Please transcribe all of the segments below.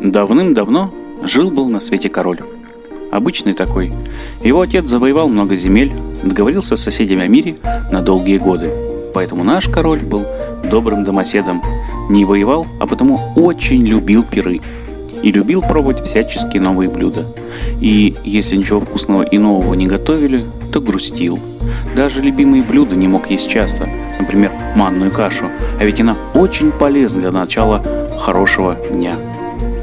Давным-давно жил-был на свете король. Обычный такой. Его отец завоевал много земель, договорился с соседями о мире на долгие годы. Поэтому наш король был добрым домоседом. Не воевал, а потому очень любил пиры. И любил пробовать всяческие новые блюда. И если ничего вкусного и нового не готовили, то грустил. Даже любимые блюда не мог есть часто, например, манную кашу, а ведь она очень полезна для начала хорошего дня.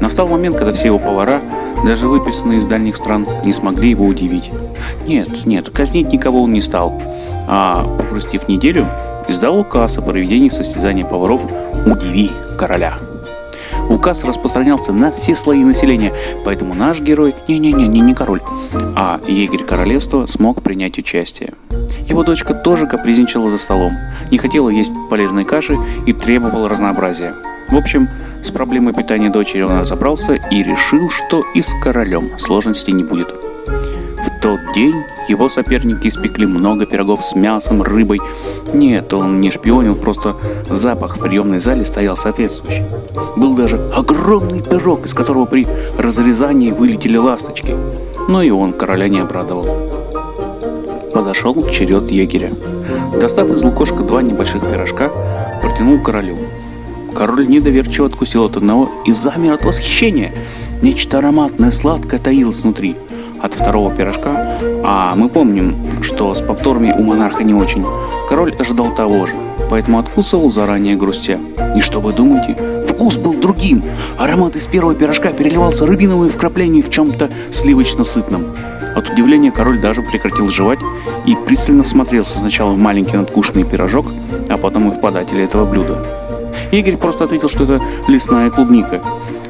Настал момент, когда все его повара, даже выписанные из дальних стран, не смогли его удивить. Нет, нет, казнить никого он не стал, а, погрустив неделю, издал указ о проведении состязания поваров «Удиви короля». Указ распространялся на все слои населения, поэтому наш герой, не-не-не, не король, а егерь королевства смог принять участие. Его дочка тоже капризничала за столом, не хотела есть полезной каши и требовала разнообразия. В общем, проблемой питания дочери он разобрался и решил, что и с королем сложностей не будет. В тот день его соперники испекли много пирогов с мясом, рыбой. Нет, он не шпионил, просто запах в приемной зале стоял соответствующий. Был даже огромный пирог, из которого при разрезании вылетели ласточки. Но и он короля не обрадовал. Подошел черед егеря. Достав из лукошка два небольших пирожка, протянул королю. Король недоверчиво откусил от одного и замер от восхищения. Нечто ароматное, сладкое таилось внутри. От второго пирожка, а мы помним, что с повторами у монарха не очень, король ожидал того же, поэтому откусывал заранее грустя. И что вы думаете? Вкус был другим. Аромат из первого пирожка переливался рубиновыми вкраплениями в чем-то сливочно-сытном. От удивления король даже прекратил жевать и пристально смотрелся сначала в маленький надкушенный пирожок, а потом и в подателя этого блюда. Игорь просто ответил, что это лесная клубника.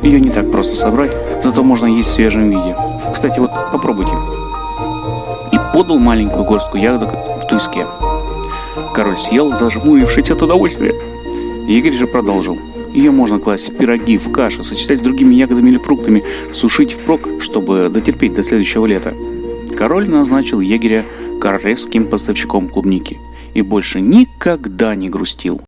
Ее не так просто собрать, зато можно есть в свежем виде. Кстати, вот попробуйте. И подал маленькую горстку ягодок в туиске. Король съел, зажмурившись от удовольствия. Игорь же продолжил. Ее можно класть в пироги, в кашу, сочетать с другими ягодами или фруктами, сушить впрок, чтобы дотерпеть до следующего лета. Король назначил егеря королевским поставщиком клубники и больше никогда не грустил.